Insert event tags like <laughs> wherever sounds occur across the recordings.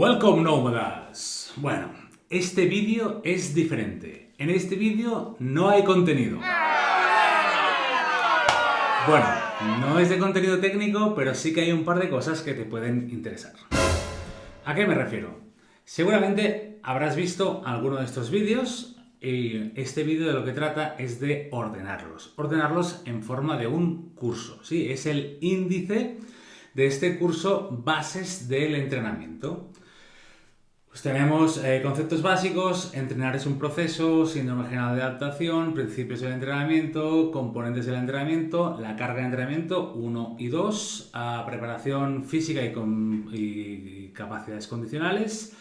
Welcome nómadas. Bueno, este vídeo es diferente. En este vídeo no hay contenido. Bueno, no es de contenido técnico, pero sí que hay un par de cosas que te pueden interesar. ¿A qué me refiero? Seguramente habrás visto alguno de estos vídeos y este vídeo de lo que trata es de ordenarlos. Ordenarlos en forma de un curso, ¿sí? Es el índice de este curso Bases del Entrenamiento. Pues tenemos eh, conceptos básicos, entrenar es un proceso, síndrome general de adaptación, principios del entrenamiento, componentes del entrenamiento, la carga de entrenamiento 1 y 2, preparación física y, capacidades condicionales,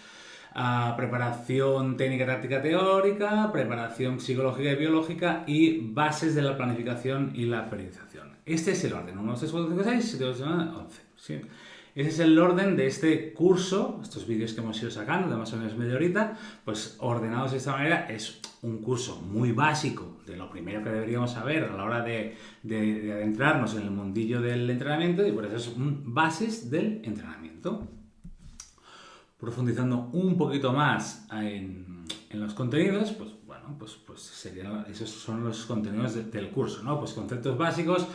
preparación técnica, táctica, teórica, preparación psicológica y biológica y bases de la planificación y la periodización. Este es el orden, 1, 2, 3, 4, 5, 6, 7, 8, 9, 11. ¿sí? Ese es el orden de este curso, estos vídeos que hemos ido sacando de más o menos media horita, pues ordenados de esta manera es un curso muy básico de lo primero que deberíamos saber a la hora de, adentrarnos en el mundillo del entrenamiento y por eso es bases del entrenamiento. Profundizando un poquito más en, los contenidos, pues bueno, pues, pues serían, esos son los contenidos del curso, ¿no? Pues conceptos básicos,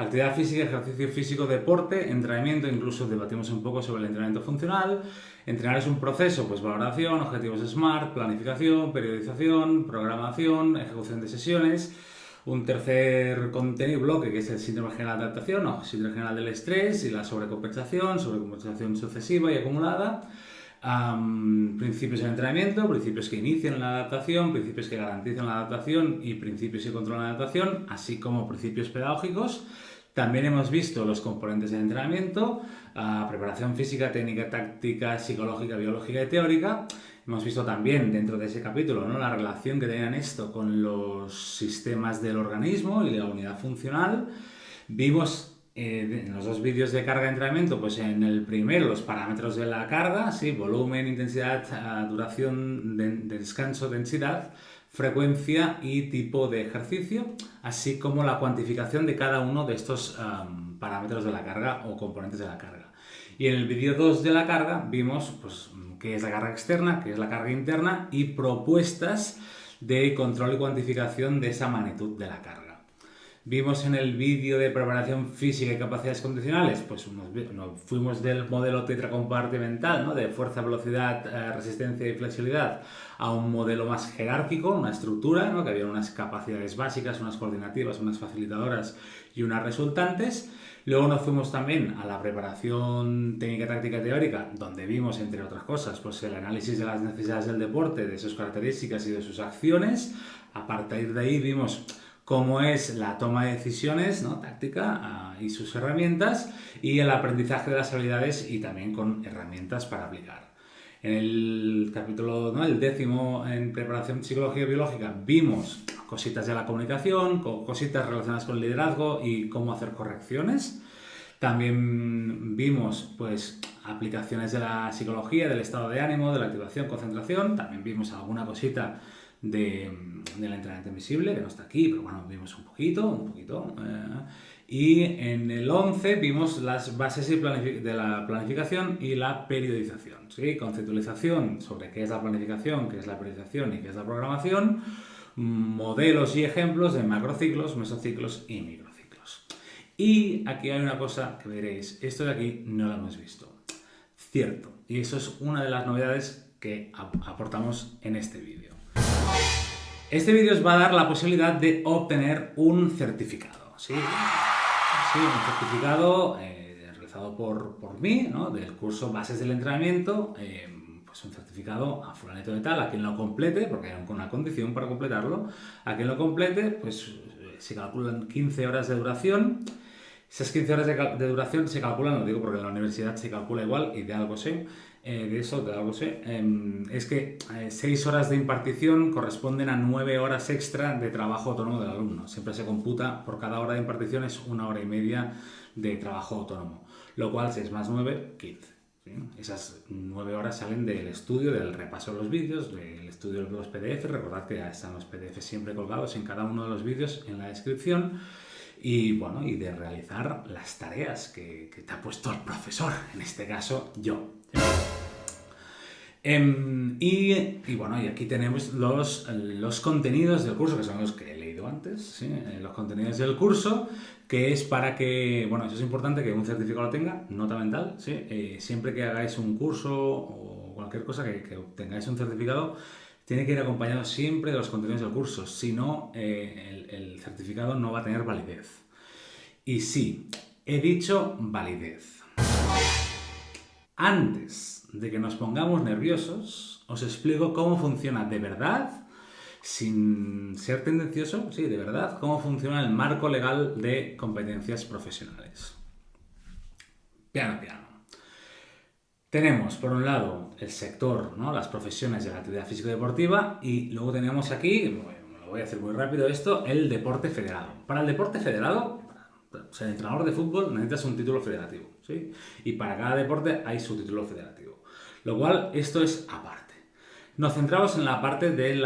Actividad física, ejercicio físico, deporte, entrenamiento, incluso debatimos un poco sobre el entrenamiento funcional. Entrenar es un proceso, pues valoración, objetivos SMART, planificación, periodización, programación, ejecución de sesiones. Un tercer contenido bloque que es el síndrome general de adaptación o síndrome general del estrés y la sobrecompensación, sobrecompensación sucesiva y acumulada. principios del entrenamiento, principios que inician la adaptación, principios que garantizan la adaptación y principios que controlan la adaptación, así como principios pedagógicos. También hemos visto los componentes del entrenamiento, preparación física, técnica, táctica, psicológica, biológica y teórica. Hemos visto también dentro de ese capítulo ¿no? la relación que tenían esto con los sistemas del organismo y la unidad funcional. Vimos eh, en los dos vídeos de carga de entrenamiento, pues en el primero los parámetros de la carga, ¿sí? volumen, intensidad, duración de descanso, densidad frecuencia y tipo de ejercicio, así como la cuantificación de cada uno de estos parámetros de la carga o componentes de la carga. Y en el vídeo 2 de la carga vimos pues, qué es la carga externa, qué es la carga interna y propuestas de control y cuantificación de esa magnitud de la carga. Vimos en el vídeo de preparación física y capacidades condicionales, pues nos, fuimos del modelo tetracompartimental, ¿no? de fuerza, velocidad, eh, resistencia y flexibilidad, a un modelo más jerárquico, una estructura, ¿no? que había unas capacidades básicas, unas coordinativas, unas facilitadoras y unas resultantes. Luego nos fuimos también a la preparación técnica, táctica, teórica, donde vimos, entre otras cosas, pues el análisis de las necesidades del deporte, de sus características y de sus acciones. A partir de ahí vimos cómo es la toma de decisiones táctica ah, y sus herramientas y el aprendizaje de las habilidades y también con herramientas para aplicar. En el capítulo, ¿no? el décimo en preparación psicología y biológica, vimos cositas de la comunicación, cositas relacionadas con el liderazgo y cómo hacer correcciones. También vimos pues, aplicaciones de la psicología, del estado de ánimo, de la activación, concentración. También vimos alguna cosita de, del entrenamiento invisible, que no está aquí, pero bueno, vimos un poquito, un poquito. Eh, y en el 11 vimos las bases de la planificación y la periodización, ¿sí? Conceptualización sobre qué es la planificación, qué es la periodización y qué es la programación, modelos y ejemplos de macrociclos, mesociclos y microciclos. Y aquí hay una cosa que veréis, esto de aquí no lo hemos visto. Cierto, y eso es una de las novedades que aportamos en este vídeo. Este vídeo os va a dar la posibilidad de obtener un certificado, ¿sí? Un certificado eh, realizado por, por mí, ¿no? Del curso Bases del Entrenamiento, eh, pues un certificado a fulanito de tal, a quien lo complete, porque hay una condición para completarlo, a quien lo complete, pues eh, se calculan 15 horas de duración, esas 15 horas de, duración se calculan, lo digo porque en la universidad se calcula igual y de algo sé, eh, de eso de algo sé, em, es que 6 eh, horas de impartición corresponden a 9 horas extra de trabajo autónomo del alumno. Siempre se computa por cada hora de impartición es una hora y media de trabajo autónomo, lo cual 6 más 9, 15. Esas 9 horas salen del estudio, del repaso de los vídeos, del estudio de los PDF. Recordad que ya están los PDF siempre colgados en cada uno de los vídeos en la descripción y bueno, y de realizar las tareas que, te ha puesto el profesor, en este caso yo. Em, y, bueno, y aquí tenemos los, los contenidos del curso, que son los que he leído antes, eh, los contenidos del curso, que es para que, bueno, eso es importante, que un certificado lo tenga, nota mental, ¿sí? Eh, siempre que hagáis un curso o cualquier cosa que, que tengáis un certificado, tiene que ir acompañado siempre de los contenidos del curso, si no, eh, el certificado no va a tener validez. Y sí, he dicho validez. Antes de que nos pongamos nerviosos, os explico cómo funciona de verdad, sin ser tendencioso, sí, de verdad, cómo funciona el marco legal de competencias profesionales. Piano, piano. Tenemos, por un lado, el sector, ¿no? las profesiones de la actividad físico-deportiva y luego tenemos aquí, lo voy a hacer muy rápido esto, el deporte federado. Para el deporte federado, para ser entrenador de fútbol necesitas un título federativo, ¿sí? Y para cada deporte hay su título federativo. Lo cual, esto es aparte. Nos centramos en la parte del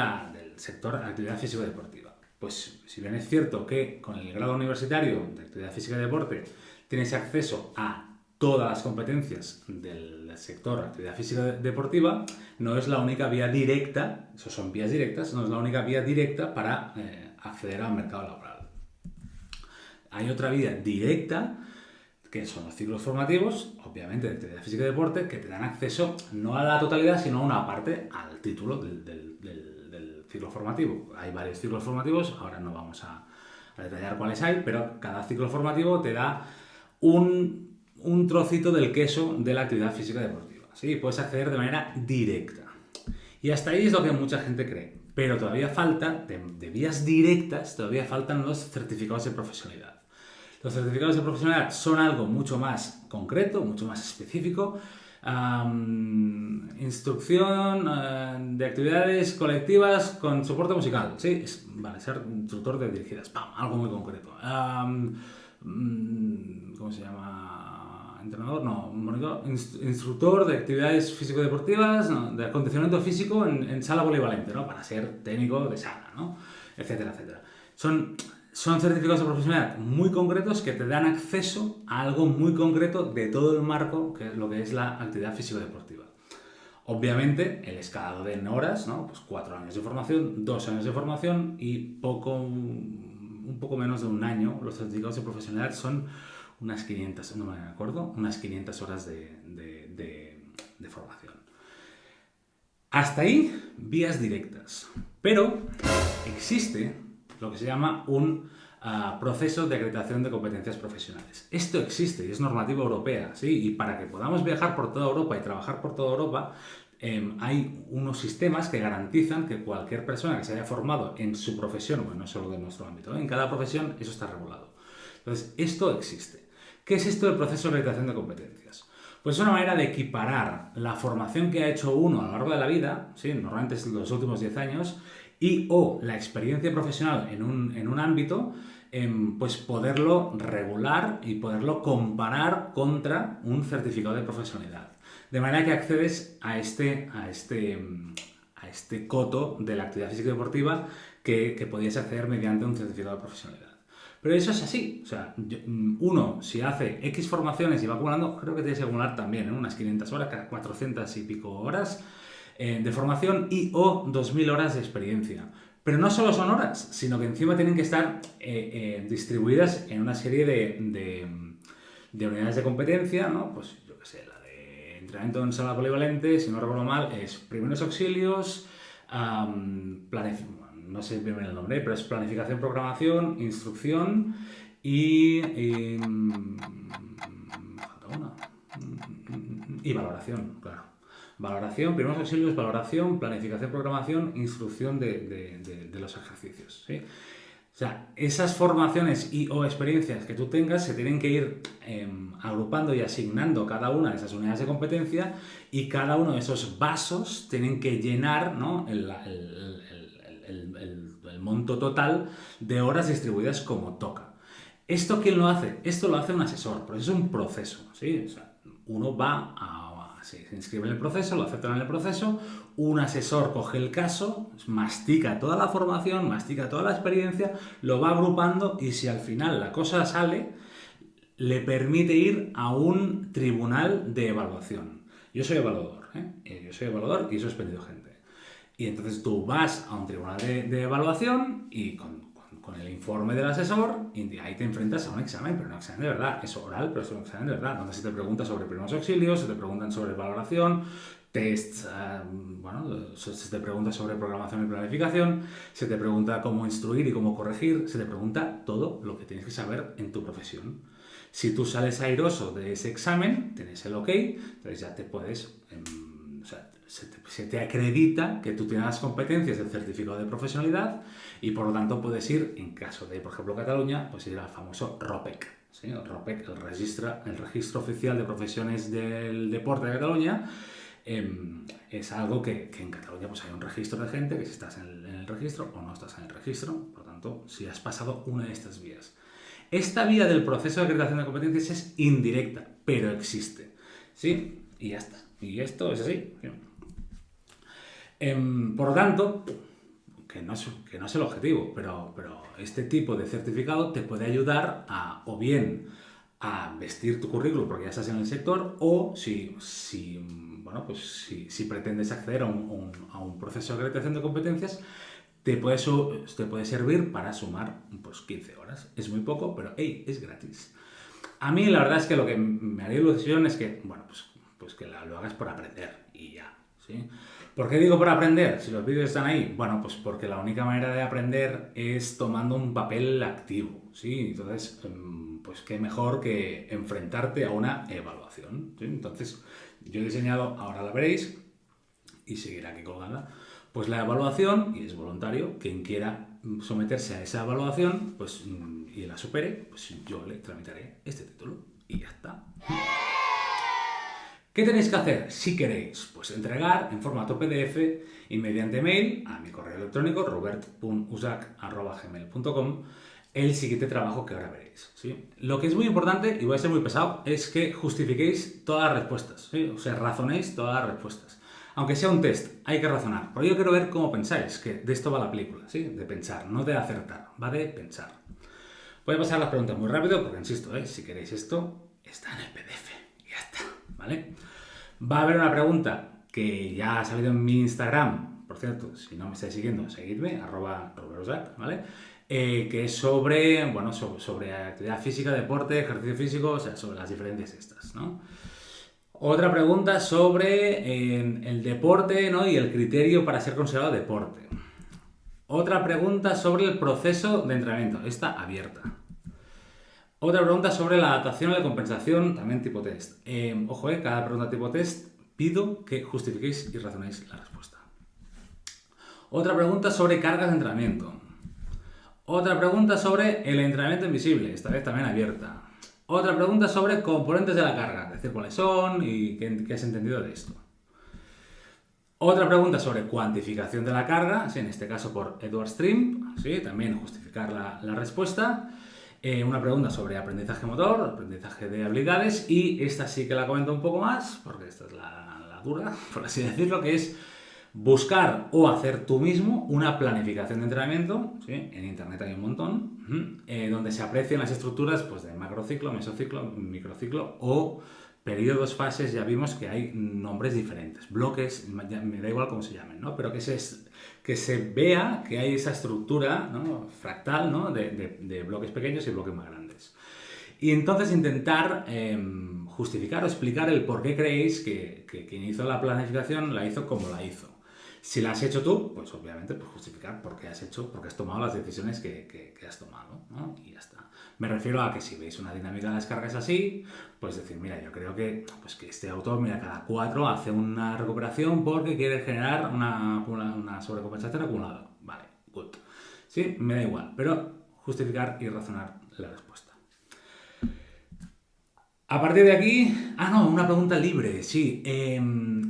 sector de actividad físico-deportiva. Pues si bien es cierto que con el grado universitario de actividad física y deporte tienes acceso a todas las competencias del sector actividad física deportiva, no es la única vía directa, eso son vías directas, no es la única vía directa para eh, acceder al mercado laboral. Hay otra vía directa, que son los ciclos formativos, obviamente de actividad física y deporte, que te dan acceso no a la totalidad, sino a una parte al título del, ciclo formativo. Hay varios ciclos formativos, ahora no vamos a detallar cuáles hay, pero cada ciclo formativo te da un trocito del queso de la actividad física deportiva. ¿sí? Puedes acceder de manera directa. Y hasta ahí es lo que mucha gente cree. Pero todavía falta, de, vías directas, todavía faltan los certificados de profesionalidad. Los certificados de profesionalidad son algo mucho más concreto, mucho más específico. instrucción eh, de actividades colectivas con soporte musical. Sí, vale, ser instructor de dirigidas. ¡Pam! Algo muy concreto. Mm, ¿Cómo se llama? entrenador, no, instructor de actividades físico-deportivas, de acondicionamiento físico en, sala polivalente, ¿no? Para ser técnico de sala, ¿no? Etcétera, etcétera. Son, son certificados de profesionalidad muy concretos que te dan acceso a algo muy concreto de todo el marco que lo que es la actividad físico-deportiva. Obviamente, el escalado de horas, ¿no? Pues cuatro años de formación, dos años de formación y poco, un poco menos de un año. Los certificados de profesionalidad son unas 500, no me acuerdo, unas 500 horas de, formación. Hasta ahí, vías directas. Pero existe lo que se llama un ah, proceso de acreditación de competencias profesionales. Esto existe y es normativa europea, ¿sí? Y para que podamos viajar por toda Europa y trabajar por toda Europa, em, hay unos sistemas que garantizan que cualquier persona que se haya formado en su profesión, bueno, no solo de nuestro ámbito, ¿eh? en cada profesión eso está regulado. Entonces, esto existe. ¿Qué es esto del proceso de acreditación de competencias? Pues es una manera de equiparar la formación que ha hecho uno a lo largo de la vida, ¿sí? normalmente es los últimos 10 años, y o la experiencia profesional en un, ámbito, em, pues poderlo regular y poderlo comparar contra un certificado de profesionalidad. De manera que accedes a este, a este, a este coto de la actividad física deportiva que, que podías acceder mediante un certificado de profesionalidad. Pero eso es así. O sea, mm, uno, si hace X formaciones y va acumulando, creo que tienes que acumular también ¿eh? unas 500 horas, 400 y pico horas eh, de formación y o 2.000 horas de experiencia. Pero no solo son horas, sino que encima tienen que estar eh, distribuidas en una serie de, de, unidades de competencia, ¿no? Pues yo qué sé, la de entrenamiento en sala polivalente, si no recuerdo mal, es primeros auxilios, planificación no sé bien el nombre, pero es planificación, programación, instrucción y, y, y valoración, claro. Valoración, primeros auxilios, valoración, planificación, programación, instrucción de, de, los ejercicios. ¿sí? O sea, esas formaciones y o experiencias que tú tengas se tienen que ir em, agrupando y asignando cada una de esas unidades de competencia y cada uno de esos vasos tienen que llenar ¿no? el, el, monto total de horas distribuidas como toca. ¿Esto quién lo hace? Esto lo hace un asesor, pero es un proceso. ¿sí? uno va a, se inscribe en el proceso, lo aceptan en el proceso, un asesor coge el caso, mastica toda la formación, mastica toda la experiencia, lo va agrupando y si al final la cosa sale, le permite ir a un tribunal de evaluación. Yo soy evaluador ¿eh? Eh, Yo soy evaluador y he suspendido gente. Y entonces tú vas a un tribunal de, de evaluación y con, con- el informe del asesor, y ahí te enfrentas a un examen, pero un examen de verdad. Es oral, pero es un examen de verdad, donde se te pregunta sobre primeros auxilios, se te preguntan sobre valoración, tests, ah, bueno, se te pregunta sobre programación y planificación, se te pregunta cómo instruir y cómo corregir, se te pregunta todo lo que tienes que saber en tu profesión. Si tú sales airoso de ese examen, tienes el ok, entonces ya te puedes, em, se te, acredita que tú tienes las competencias del certificado de profesionalidad y por lo tanto puedes ir, en caso de, por ejemplo, Cataluña, pues ir al famoso ROPEC. ¿sí? ROPEC, el registro, el registro oficial de profesiones del deporte de Cataluña, em, es algo que, que en Cataluña pues hay un registro de gente, que si estás en el, en el registro o no estás en el registro, por lo tanto, si has pasado una de estas vías. Esta vía del proceso de acreditación de competencias es indirecta, pero existe. ¿Sí? Y ya está. Y esto es así. Em, por lo tanto, que no, es, que no es el objetivo, pero, pero este tipo de certificado te puede ayudar a, o bien, a vestir tu currículum porque ya estás en el sector, o si, si, bueno, pues si, si pretendes acceder a un, proceso de acreditación de competencias, te puede, te puede servir para sumar pues, 15 horas. Es muy poco, pero hey, es gratis. A mí la verdad es que lo que me haría ilusión es que, bueno, pues, pues que lo hagas por aprender y ya, ¿sí? ¿Por qué digo por aprender? Si los vídeos están ahí, bueno, pues porque la única manera de aprender es tomando un papel activo, ¿sí? Entonces, em, pues qué mejor que enfrentarte a una evaluación. Entonces, yo he diseñado, ahora la veréis, y seguirá aquí colgada, pues la evaluación, y es voluntario, quien quiera mm, someterse a esa evaluación, pues, mm, y la supere, pues yo le tramitaré este título, y ya está. ¿Qué tenéis que hacer si queréis? Pues entregar en formato PDF y mediante mail a mi correo electrónico robert.usac.gmail.com el siguiente trabajo que ahora veréis. ¿sí? Lo que es muy importante, y voy a ser muy pesado, es que justifiquéis todas las respuestas, ¿sí? o sea, razonéis todas las respuestas. Aunque sea un test, hay que razonar. Pero yo quiero ver cómo pensáis, que de esto va la película, ¿sí? de pensar, no de acertar, va de pensar. Voy a pasar las preguntas muy rápido porque, insisto, ¿eh? si queréis esto, está en el PDF. Está, ¿vale? Va a haber una pregunta que ya ha salido en mi Instagram. Por cierto, si no me estáis siguiendo, seguidme, arroba roberosac, ¿vale? Eh, que es sobre, bueno, sobre, actividad física, deporte, ejercicio físico, o sea, sobre las diferencias estas. Otra pregunta sobre eh, el deporte ¿no? y el criterio para ser considerado deporte. Otra pregunta sobre el proceso de entrenamiento. Esta abierta. Otra pregunta sobre la adaptación y la compensación, también tipo test. Eh, ojo, eh, cada pregunta tipo test pido que justifiquéis y razonéis la respuesta. Otra pregunta sobre cargas de entrenamiento. Otra pregunta sobre el entrenamiento invisible, esta vez también abierta. Otra pregunta sobre componentes de la carga, es decir, cuáles son y qué, qué has entendido de esto. Otra pregunta sobre cuantificación de la carga, en este caso por Edward Stream, ¿sí? también justificar la respuesta. Eh, una pregunta sobre aprendizaje motor, aprendizaje de habilidades y esta sí que la comento un poco más, porque esta es la, dura, <laughs> por así decirlo, que es buscar o hacer tú mismo una planificación de entrenamiento, en internet hay un montón, eh, donde se aprecian las estructuras pues, de macrociclo, mesociclo, microciclo o periodos, fases, ya vimos que hay nombres diferentes, bloques, me da igual cómo se llamen, ¿no? pero que se, que se vea que hay esa estructura ¿no? fractal ¿no? de, de- de bloques pequeños y bloques más grandes. Y entonces intentar eh, justificar o explicar el por qué creéis que, que quien hizo la planificación la hizo como la hizo. Si la has hecho tú, pues obviamente pues justificar por qué has hecho, porque has tomado las decisiones que, que- que has tomado, ¿no? Y ya está. Me refiero a que si veis una dinámica de las cargas así, pues decir, mira, yo creo que, pues que este autor, mira, cada cuatro hace una recuperación porque quiere generar una, una, una sobrecompensación acumulada. Vale, good. Sí, me da igual, pero justificar y razonar la respuesta. A partir de aquí, ah, no, una pregunta libre, sí. eh,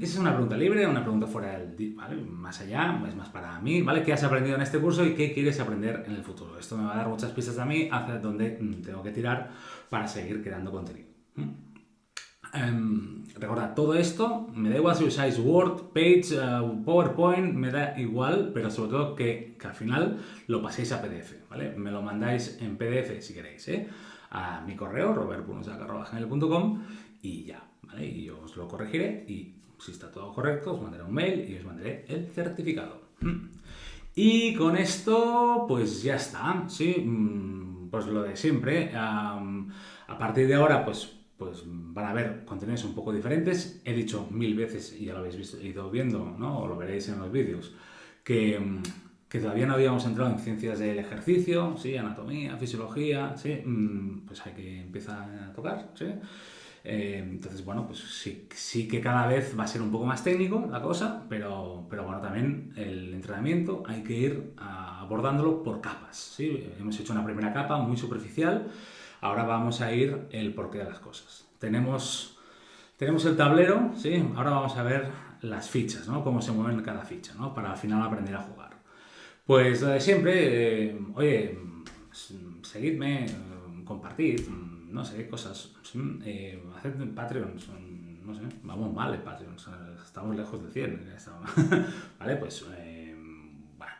esa es una pregunta libre, una pregunta fuera del, ¿vale? Más allá, es más para mí, ¿vale? ¿Qué has aprendido en este curso y qué quieres aprender en el futuro? Esto me va a dar muchas pistas a mí hacia dónde mm, tengo que tirar para seguir creando contenido. Em, recordad, todo esto, me da igual si usáis Word, Page, eh, PowerPoint, me da igual, pero sobre todo que, que al final lo paséis a PDF, ¿vale? Me lo mandáis en PDF si queréis, ¿eh? A mi correo, robert.gmail.com y ya, ¿vale? Y yo os lo corregiré y si está todo correcto, os mandaré un mail y os mandaré el certificado. Mm. Y con esto, pues ya está, ¿sí? Mm, pues lo de siempre. a partir de ahora, pues, pues van a haber contenidos un poco diferentes. He dicho mil veces, y ya lo habéis visto, ido viendo, ¿no? O lo veréis en los vídeos, que, que todavía no habíamos entrado en ciencias del ejercicio, ¿sí? Anatomía, fisiología, ¿sí? Pues hay que empezar a tocar, ¿sí? Eh, entonces, bueno, pues sí, sí que cada vez va a ser un poco más técnico la cosa, pero, pero bueno, también el entrenamiento hay que ir abordándolo por capas. ¿sí? Hemos hecho una primera capa muy superficial, ahora vamos a ir el porqué de las cosas. Tenemos, tenemos el tablero, ¿sí? ahora vamos a ver las fichas, ¿no? cómo se mueven cada ficha, ¿no? para al final aprender a jugar. Pues de siempre, eh, oye, seguidme, compartid, no sé, cosas. Eh, haced Patreon, no sé, vamos mal en Patreon, estamos lejos de 100. <laughs> vale, pues, eh, bueno.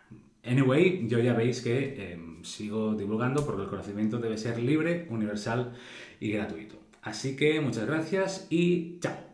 Anyway, yo ya veis que eh, sigo divulgando porque el conocimiento debe ser libre, universal y gratuito. Así que muchas gracias y chao.